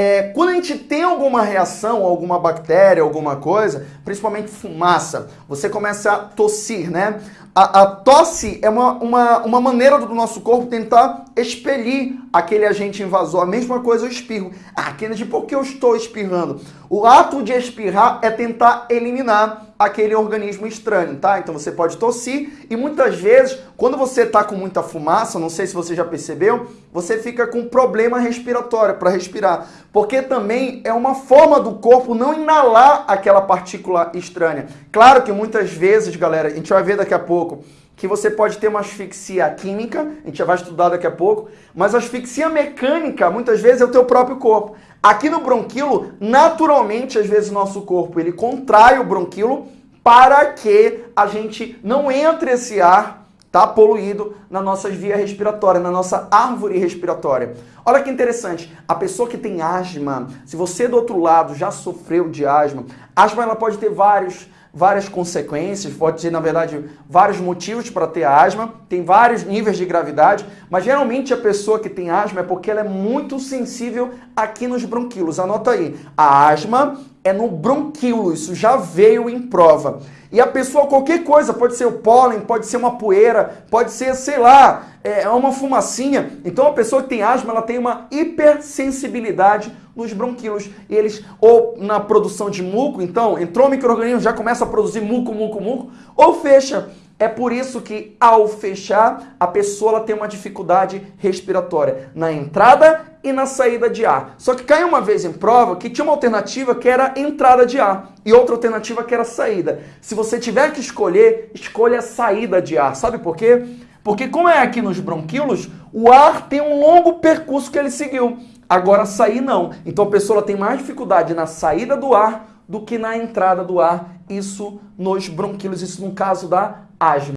É, quando a gente tem alguma reação, alguma bactéria, alguma coisa, principalmente fumaça, você começa a tossir, né? A, a tosse é uma, uma, uma maneira do nosso corpo tentar expelir aquele agente invasor. A mesma coisa o espirro. Ah, Kennedy, por que eu estou espirrando? O ato de espirrar é tentar eliminar aquele organismo estranho, tá? Então você pode tossir e muitas vezes, quando você tá com muita fumaça, não sei se você já percebeu, você fica com problema respiratório para respirar, porque também é uma forma do corpo não inalar aquela partícula estranha. Claro que muitas vezes, galera, a gente vai ver daqui a pouco, que você pode ter uma asfixia química, a gente já vai estudar daqui a pouco, mas a asfixia mecânica, muitas vezes, é o teu próprio corpo. Aqui no bronquilo, naturalmente, às vezes, o nosso corpo ele contrai o bronquilo para que a gente não entre esse ar tá poluído na nossa via respiratória, na nossa árvore respiratória. Olha que interessante, a pessoa que tem asma, se você do outro lado já sofreu de asma, asma ela pode ter vários várias consequências, pode ter, na verdade, vários motivos para ter asma, tem vários níveis de gravidade, mas geralmente a pessoa que tem asma é porque ela é muito sensível aqui nos bronquíolos. Anota aí, a asma é no bronquíolo, isso já veio em prova. E a pessoa, qualquer coisa, pode ser o pólen, pode ser uma poeira, pode ser, sei lá, é, é uma fumacinha. Então a pessoa que tem asma, ela tem uma hipersensibilidade nos bronquíolos. Eles, ou na produção de muco, então, entrou o microorganismo, já começa a produzir muco, muco, muco, ou fecha. É por isso que, ao fechar, a pessoa tem uma dificuldade respiratória na entrada e na saída de ar. Só que caiu uma vez em prova que tinha uma alternativa que era entrada de ar e outra alternativa que era saída. Se você tiver que escolher, escolha a saída de ar. Sabe por quê? Porque como é aqui nos bronquíolos, o ar tem um longo percurso que ele seguiu. Agora sair não. Então a pessoa tem mais dificuldade na saída do ar do que na entrada do ar. Isso nos bronquíolos, isso no caso da asma.